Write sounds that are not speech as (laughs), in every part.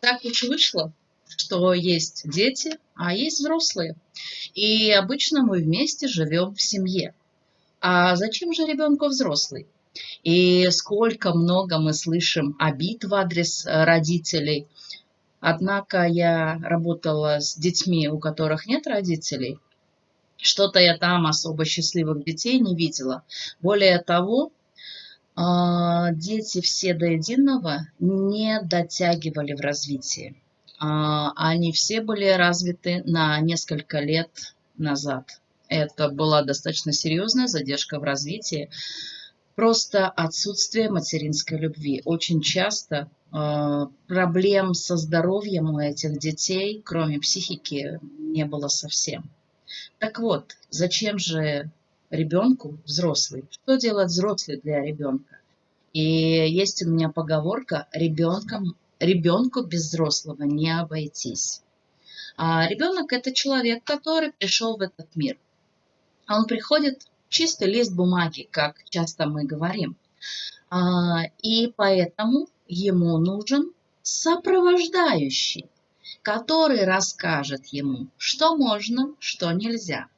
Так уж вышло, что есть дети, а есть взрослые. И обычно мы вместе живем в семье. А зачем же ребенку взрослый? И сколько много мы слышим обид в адрес родителей. Однако я работала с детьми, у которых нет родителей. Что-то я там особо счастливых детей не видела. Более того, дети все до единого не дотягивали в развитии. А, они все были развиты на несколько лет назад. Это была достаточно серьезная задержка в развитии. Просто отсутствие материнской любви. Очень часто э, проблем со здоровьем у этих детей, кроме психики, не было совсем. Так вот, зачем же ребенку взрослый? Что делает взрослый для ребенка? И есть у меня поговорка ребенком, ребенку без взрослого не обойтись. А ребенок это человек, который пришел в этот мир. Он приходит чистый лист бумаги, как часто мы говорим. А, и поэтому ему нужен сопровождающий, который расскажет ему, что можно, что нельзя,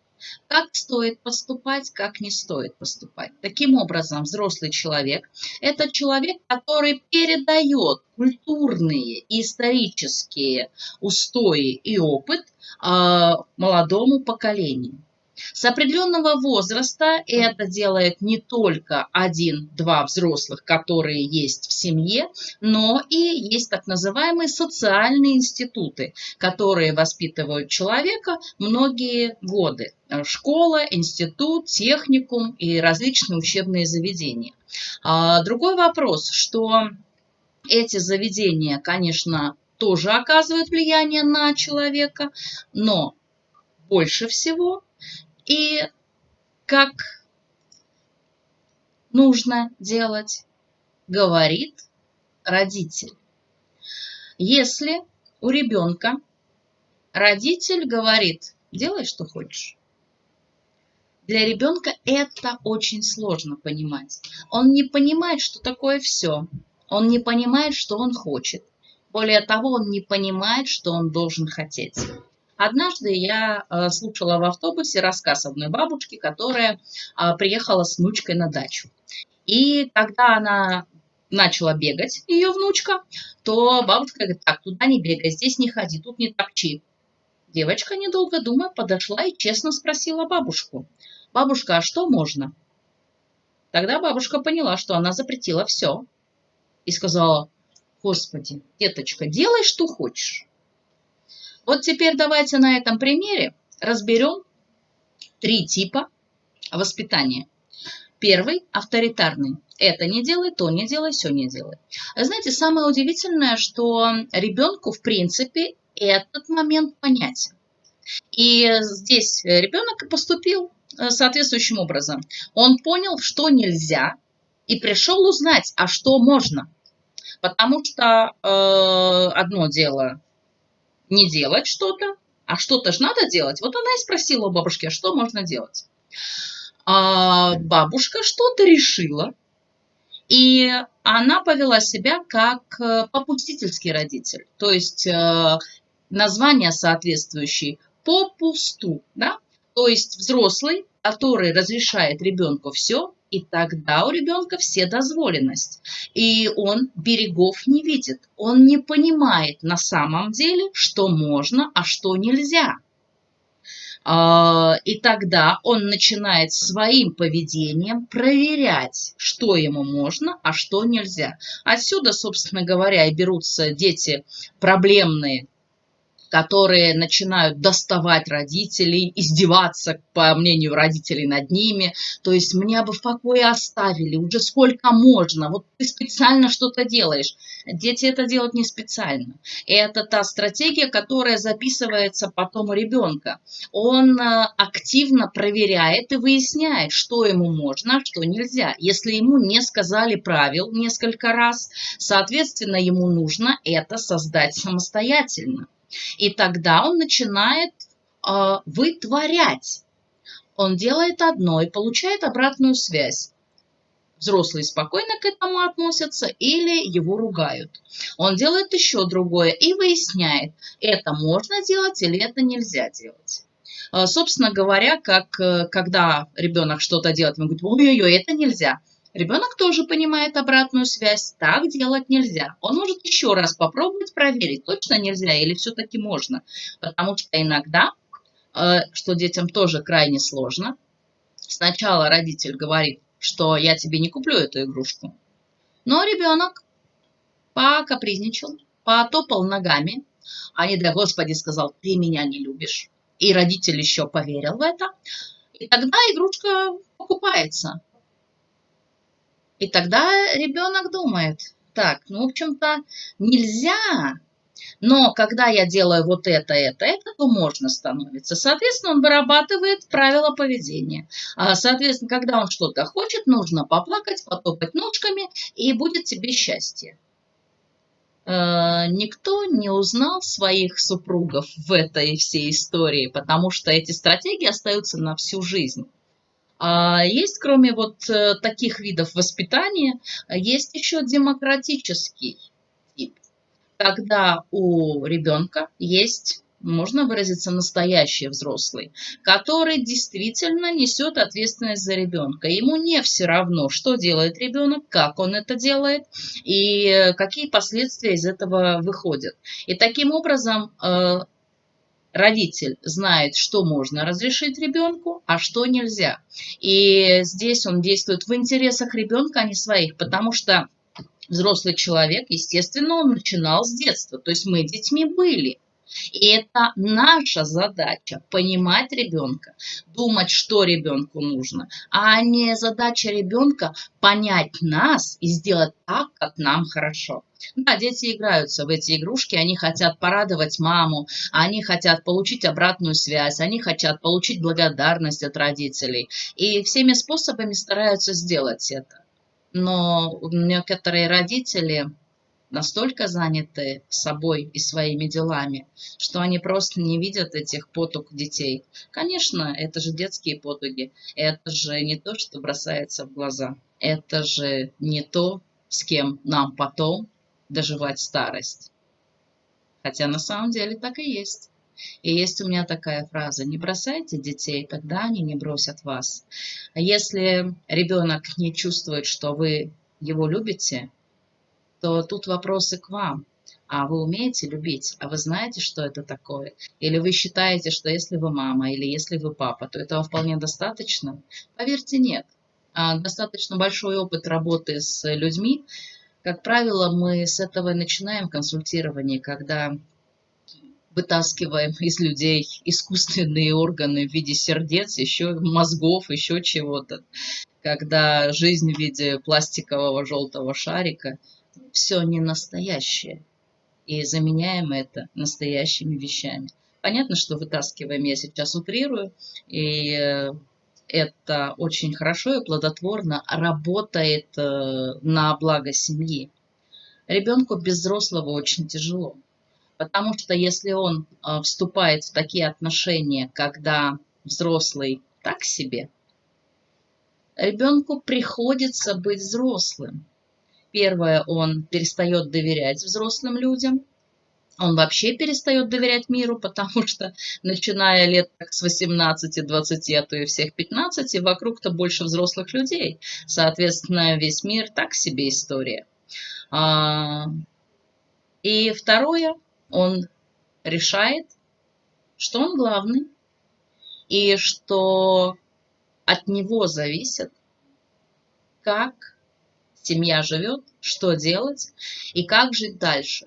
как стоит поступать, как не стоит поступать. Таким образом, взрослый человек – это человек, который передает культурные и исторические устои и опыт э, молодому поколению. С определенного возраста это делает не только один-два взрослых, которые есть в семье, но и есть так называемые социальные институты, которые воспитывают человека многие годы. Школа, институт, техникум и различные учебные заведения. А, другой вопрос, что эти заведения, конечно, тоже оказывают влияние на человека, но больше всего и как нужно делать, говорит родитель. Если у ребенка родитель говорит, делай, что хочешь, для ребенка это очень сложно понимать. Он не понимает, что такое все. Он не понимает, что он хочет. Более того, он не понимает, что он должен хотеть. Однажды я э, слушала в автобусе рассказ одной бабушки, которая а, приехала с внучкой на дачу. И когда она начала бегать, ее внучка, то бабушка говорит, так, туда не бегай, здесь не ходи, тут не топчи. Девочка, недолго думая, подошла и честно спросила бабушку, бабушка, а что можно? Тогда бабушка поняла, что она запретила все. И сказала, господи, деточка, делай, что хочешь. Вот теперь давайте на этом примере разберем три типа воспитания. Первый – авторитарный. Это не делай, то не делай, все не делай. Знаете, самое удивительное, что ребенку, в принципе, этот момент понятен. И здесь ребенок поступил э, соответствующим образом. Он понял, что нельзя, и пришел узнать, а что можно. Потому что э, одно дело не делать что-то, а что-то же надо делать. Вот она и спросила у бабушки, а что можно делать? А бабушка что-то решила, и она повела себя как э, попустительский родитель. То есть э, название соответствующее попусту, да? То есть взрослый, который разрешает ребенку все, и тогда у ребенка все дозволенность. И он берегов не видит. Он не понимает на самом деле, что можно, а что нельзя. А, и тогда он начинает своим поведением проверять, что ему можно, а что нельзя. Отсюда, собственно говоря, и берутся дети проблемные, которые начинают доставать родителей, издеваться, по мнению родителей, над ними. То есть меня бы в покое оставили, уже сколько можно, вот ты специально что-то делаешь. Дети это делают не специально. И это та стратегия, которая записывается потом у ребенка. Он э, активно проверяет и выясняет, что ему можно, а что нельзя. Если ему не сказали правил несколько раз, соответственно, ему нужно это создать самостоятельно. И тогда он начинает э, вытворять. Он делает одно и получает обратную связь. взрослые спокойно к этому относятся или его ругают. Он делает еще другое и выясняет, это можно делать или это нельзя делать. А, собственно говоря, как э, когда ребенок что-то делает, он говорит, ой-ой-ой, это нельзя. Ребенок тоже понимает обратную связь, так делать нельзя. Он может еще раз попробовать проверить, точно нельзя или все-таки можно. Потому что иногда, э, что детям тоже крайне сложно, сначала родитель говорит, что я тебе не куплю эту игрушку. Но ребенок покапризничал, потопал ногами, а не дай Господи сказал, ты меня не любишь. И родитель еще поверил в это. И тогда игрушка покупается. И тогда ребенок думает, так, ну, в общем-то, нельзя но когда я делаю вот это, это, это, то можно становиться. Соответственно, он вырабатывает правила поведения. А, соответственно, когда он что-то хочет, нужно поплакать, потопать ножками, и будет тебе счастье. Э, никто не узнал своих супругов в этой всей истории, потому что эти стратегии остаются на всю жизнь. А есть, кроме вот э, таких видов воспитания, есть еще демократический когда у ребенка есть можно выразиться настоящий взрослый, который действительно несет ответственность за ребенка. Ему не все равно, что делает ребенок, как он это делает и какие последствия из этого выходят. И таким образом э, родитель знает, что можно разрешить ребенку, а что нельзя. И здесь он действует в интересах ребенка, а не своих, потому что взрослый человек, естественно, он начинал с детства. То есть мы детьми были. И это наша задача – понимать ребенка, думать, что ребенку нужно, а не задача ребенка понять нас и сделать так, как нам хорошо. Да, дети играются в эти игрушки, они хотят порадовать маму, они хотят получить обратную связь, они хотят получить благодарность от родителей. И всеми способами стараются сделать это но некоторые родители настолько заняты собой и своими делами, что они просто не видят этих потуг детей. Конечно, это же детские потуги, это же не то, что бросается в глаза, это же не то, с кем нам потом доживать старость. Хотя на самом деле так и есть. И есть у меня такая фраза, не бросайте детей, тогда они не бросят вас. А если ребенок не чувствует, что вы его любите, то тут вопросы к вам. А вы умеете любить? А вы знаете, что это такое? Или вы считаете, что если вы мама или если вы папа, то этого вполне достаточно? Поверьте, нет. А достаточно большой опыт работы с людьми. Как правило, мы с этого начинаем консультирование, когда вытаскиваем из людей искусственные органы в виде сердец, еще мозгов, еще чего-то. Когда жизнь в виде пластикового желтого шарика, все не настоящее. И заменяем это настоящими вещами. Понятно, что вытаскиваем, я сейчас утрирую, и э, это очень хорошо и плодотворно работает э, на благо семьи. Ребенку без взрослого очень тяжело. Потому что если он а, вступает в такие отношения, когда взрослый так себе, ребенку приходится быть взрослым. Первое, он перестает доверять взрослым людям, он вообще перестает доверять миру, (laughs) потому что, начиная лет так с 18, 20, а то и всех 15, вокруг-то больше взрослых людей. Соответственно, весь мир так себе история. А, и второе, он решает, что он главный, и что от него зависит, как семья живет, что делать и как жить дальше.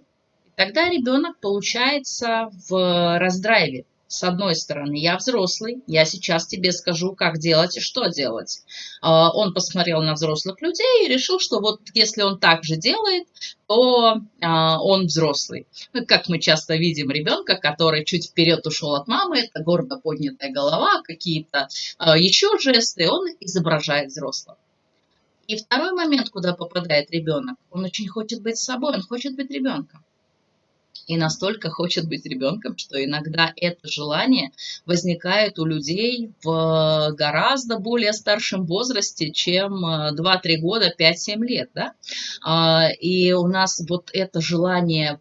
Тогда ребенок получается в раздрайве с одной стороны, я взрослый, я сейчас тебе скажу, как делать и что делать. А, он посмотрел на взрослых людей и решил, что вот если он так же делает, то а, он взрослый. Ну, как мы часто видим ребенка, который чуть вперед ушел от мамы, это гордо поднятая голова, какие-то а, еще жесты, он изображает взрослого. И второй момент, куда попадает ребенок, он очень хочет быть собой, он хочет быть ребенком. и настолько хочет быть ребенком, что иногда это желание возникает у людей в гораздо более старшем возрасте, чем 2-3 э, года, 5-7 лет. Да? А, и у нас вот это желание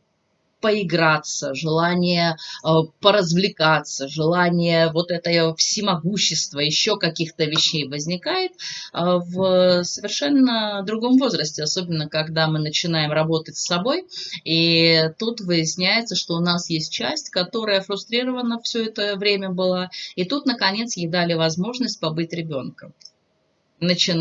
поиграться, желание э, поразвлекаться, желание вот это всемогущества, еще каких-то вещей возникает э, в совершенно другом возрасте, особенно когда мы начинаем работать с собой, и тут выясняется, что у нас есть часть, которая фрустрирована все это время была, и тут, наконец, ей дали возможность побыть ребенком. Начи...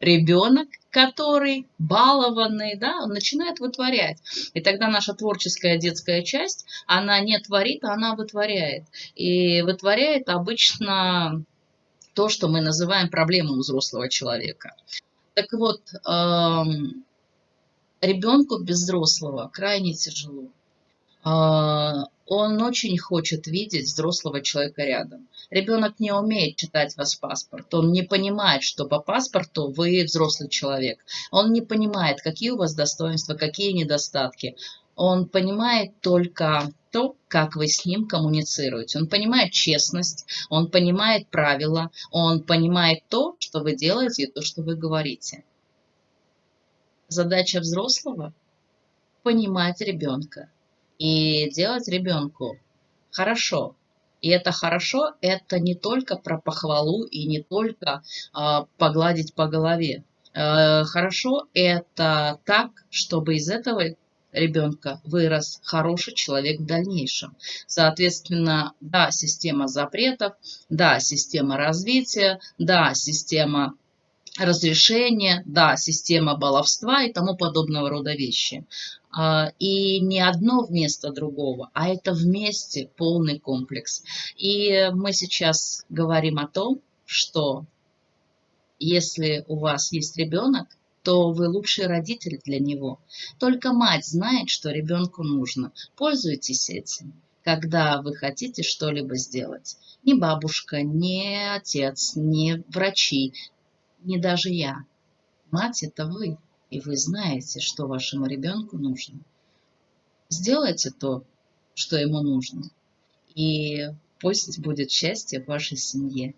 Ребенок, который балованный, да, он начинает вытворять. И тогда наша творческая детская часть, она не творит, а она вытворяет. И вытворяет обычно то, что мы называем проблемой взрослого человека. Так вот, эм, ребенку без взрослого крайне тяжело. Э, он очень хочет видеть взрослого человека рядом. Ребенок не умеет читать вас паспорт, он не понимает, что по паспорту вы взрослый человек. Он не понимает, какие у вас достоинства, какие недостатки. Он понимает только то, как вы с ним коммуницируете. Он понимает честность, он понимает правила, он понимает то, что вы делаете и то, что вы говорите. Задача взрослого – понимать ребенка, и делать ребенку хорошо. И это хорошо, это не только про похвалу и не только э, погладить по голове. Э, хорошо это так, чтобы из этого ребенка вырос хороший человек в дальнейшем. Соответственно, да, система запретов, да, система развития, да, система разрешения, да, система баловства и тому подобного рода вещи. А, и не одно вместо другого, а это вместе полный комплекс. И мы сейчас говорим о том, что если у вас есть ребенок, то вы лучший родитель для него. Только мать знает, что ребенку нужно. Пользуйтесь этим, когда вы хотите что-либо сделать. Ни бабушка, ни отец, ни врачи, ни даже я. Мать – это вы и вы знаете, что вашему ребенку нужно, сделайте то, что ему нужно, и пусть будет счастье в вашей семье.